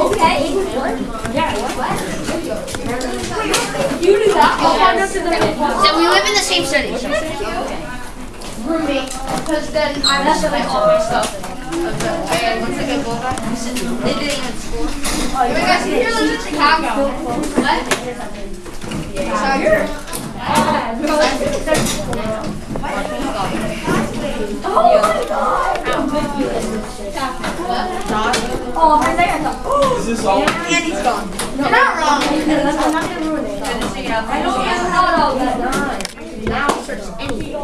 Okay. You do that. So we live in the same city. roommate because then I messed up all my stuff. And once I get back, they didn't even school. Oh, you guys in Chicago. What? So you're. Oh my god. Oh, my leg. Is this all? Andy's gone. You're not wrong. I'm not gonna ruin it. I don't have how to Now search any.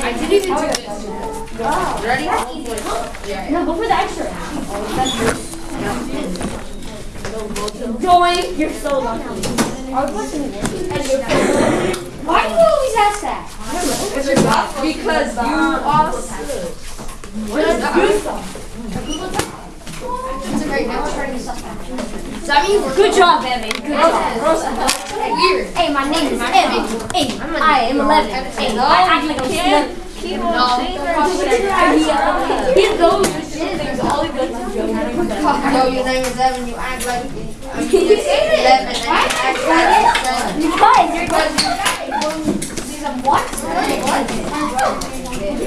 I didn't even do this. Ready? No, go for the extra. Joy, you're so lucky. You always ask that? because you are sick. What is that? Good job, Evan. Good job. Rosa. Hey, my name is Evan. Hey, I am 11. Hey, I act like I'm 11. Keep on. He knows no, your name is Evan. You act like you. I mean, it's 11 and you act like 7.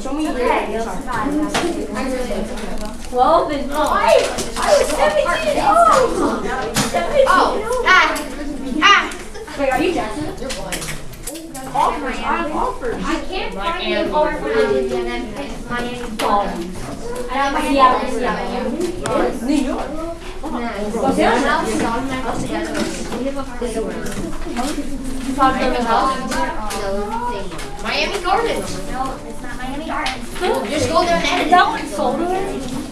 Show me your head. Twelve and five. I was seventeen. Oh. Seventeen. Oh, ah, ah. Wait, are you Jackson? You're blind. Offers. I'm offers. I can't find the the offer. Miami I have my yeah. New York. What's yours? Miami Gardens. No, it's not Miami Gardens. Just go there and edit. That one's sold already.